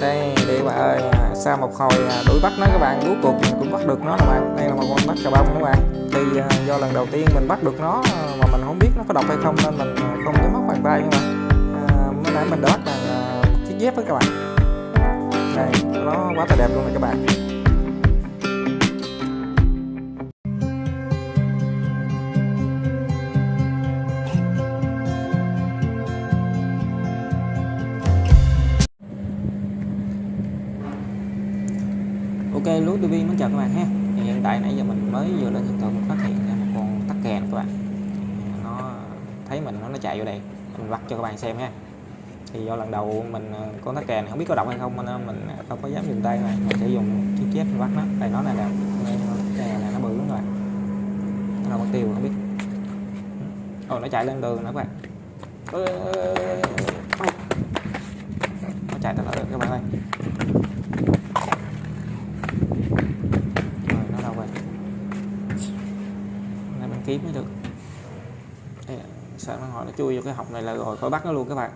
đây đi các bạn ơi à, sau một hồi à, đuổi bắt nó các bạn cuối cùng mình cũng bắt được nó các bạn. Đây là một con bắt cà bông các bạn. Thì à, do lần đầu tiên mình bắt được nó mà mình không biết nó có độc hay không nên mình không có móc bàn tay các bạn. À, mới nãy mình đót là bằng chiếc dép đó các bạn. Đây nó quá là đẹp luôn này các bạn. Ok, lúa TV Mến chào các bạn ha. Thì hiện tại nãy giờ mình mới vừa lên hiện tượng phát hiện ra một con tắc kè các bạn. Nó thấy mình, nó nó chạy vô đây. Mình bắt cho các bạn xem ha. Thì do lần đầu mình ờ, con tắc kè này không biết có động hay không, nên mình không có dám dùng tay này mình sẽ dùng chiếc chép mình bắt nó. Đây nó này nè cái này là nó bự lắm rồi. nó là mất tiêu không biết. Ồ, nó chạy lên đường nữa các bạn. Nó chạy tới đó các bạn ơi rồi nó đâu rồi này mình kiếm mới được. Sợ nó hỏi nó chui vô cái học này là rồi, khỏi bắt nó luôn các bạn.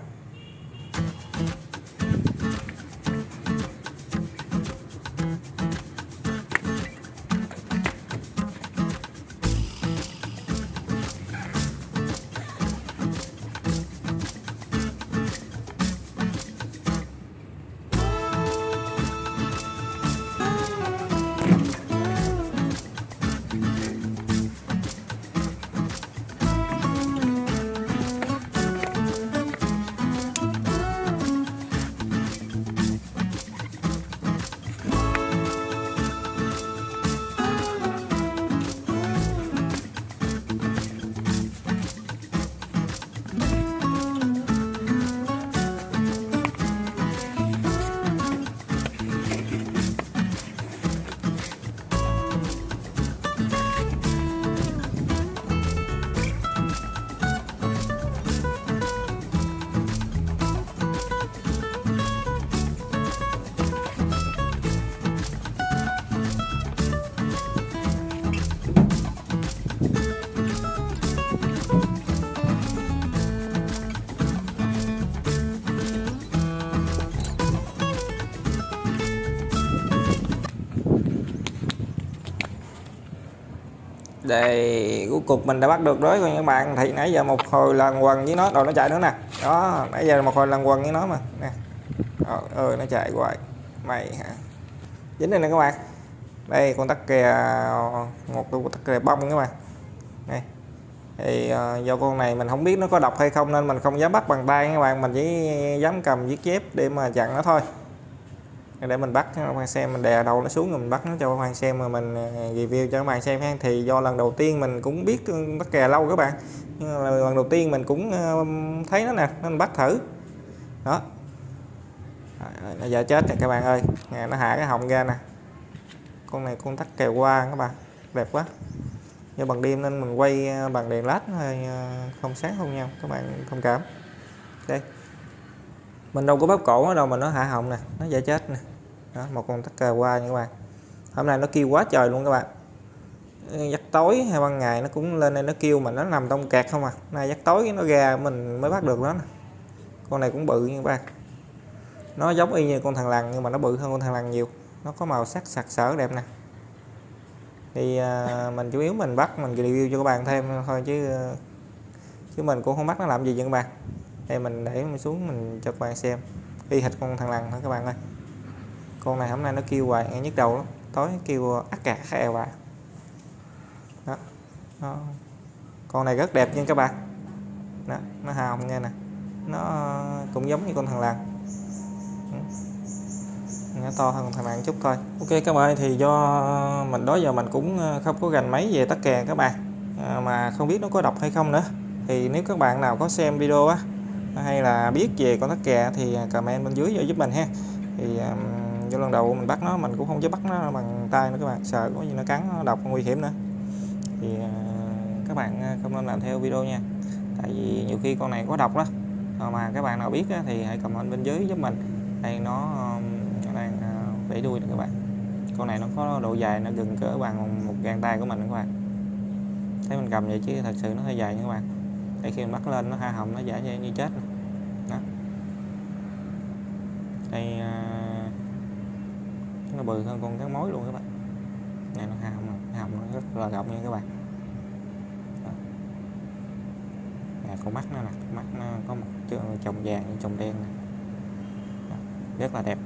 Đây cuối cùng mình đã bắt được đối các bạn thì nãy giờ một hồi lần quần với nó. Rồi nó chạy nữa nè. Đó nãy giờ một hồi lần quần với nó mà. Nè. Ơi ơi nó chạy hoài. Mày hả? Dính đây nè các bạn. Đây con tắc kè một con tắc kè bông các bạn. Này thì uh, do con này mình không biết nó có độc hay không nên mình không dám bắt bằng tay các bạn. Mình chỉ dám cầm viết chép để mà chặn nó thôi để mình bắt các bạn xem mình đè đầu nó xuống rồi mình bắt nó cho các bạn xem mà mình à, review cho các bạn xem ha thì do lần đầu tiên mình cũng biết ừ, bắt kè lâu các bạn. Nhưng là lần đầu tiên mình cũng thấy nó nè nên bắt thử. Đó. Nó giờ chết rồi các bạn ơi. Nè, nó hạ cái họng ra nè. Con này con tắc kèo qua các bạn đẹp quá. Do bằng đêm nên mình quay bằng đèn led hơi không sáng không nhau các bạn thông cảm. Đây mình đâu có bóp cổ nó đâu mà nó hạ họng nè nó dễ chết nè đó, một con tắc kè qua nha các bạn. Hôm nay nó kêu quá trời luôn các bạn. Giấc tối hay ban ngày nó cũng lên đây nó kêu mà nó nằm trong kẹt không à. Nay giấc tối nó ra mình mới bắt được nó nè. con này cũng bự như các bạn. Nó giống y như con thằng lằn nhưng mà nó bự hơn con thằng lằn nhiều. Nó có màu sắc sặc sỡ đẹp nè. Thì à, mình chủ yếu mình bắt mình review cho các bạn thêm thôi chứ chứ mình cũng không bắt nó làm gì vậy các bạn. Đây mình để mình xuống mình cho các bạn xem. Y hệt con thằng lằn thôi các bạn ơi con này hôm nay nó kêu hoài nghe nhức đầu lắm. Tối kêu ắt cả khè hoài. Đó. đó con này rất đẹp nha các bạn. Đó, nó hồng nghe nè. Nó cũng giống như con thằng lằn ừ. nó to hơn con thằng lằn chút thôi. Ok các bạn thì do mình đó giờ mình cũng ờ, không có gành máy về tắc kè các bạn. À, mà không biết nó có độc hay không nữa. Thì nếu các bạn nào có xem video á hay là biết về con tắc kè thì comment bên dưới cho giúp mình ha. Thì um, do lần đầu mình bắt nó mình cũng không dám bắt nó bằng tay nữa các bạn. Sợ có gì nó cắn nó độc nguy hiểm nữa. Thì à, các bạn à, không nên làm theo video nha. Tại vì nhiều khi con này có độc đó. Ờ, mà các bạn nào biết thì hãy comment bên dưới giúp mình. Đây nó đang à, vẫy đuôi nè các bạn. Con này nó có độ dài nó gần cỡ bằng một gang tay của mình các bạn. Thấy mình cầm vậy chứ thật sự nó hơi dài nha các bạn. Để khi mình bắt lên nó ha hồng nó giả như, như chết đó. đây uh, nó bự hơn con cắn mối luôn các bạn này nó hàm hàm nó rất là rộng nha các bạn. Nè, con mắt nó nè mắt nó có một chồng vàng chồng đen nè Đó. rất là đẹp.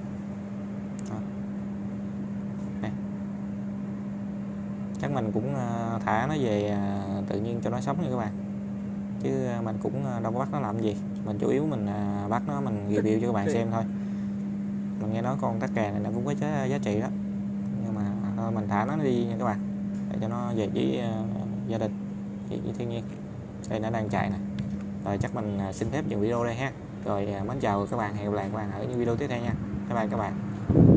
Nè. chắc mình cũng ờ, thả nó về ờ, tự nhiên cho nó sống nha các bạn chứ ờ, mình cũng đâu có bắt nó làm gì mình chủ yếu mình bắt nó mình review cho các bạn xem thôi mình nghe nói con tắc kè này nó cũng có giá, giá trị đó. Nhưng mà thôi mình thả nó đi nha các bạn để cho nó về với uh, ờ, gia đình về với thiên nhiên. Đây nó đang chạy nè. Rồi chắc mình ờ, xin phép dừng video đây ha. Rồi mến chào các bạn hẹn gặp lại các bạn ở những video tiếp theo nha. Bye bye các bạn.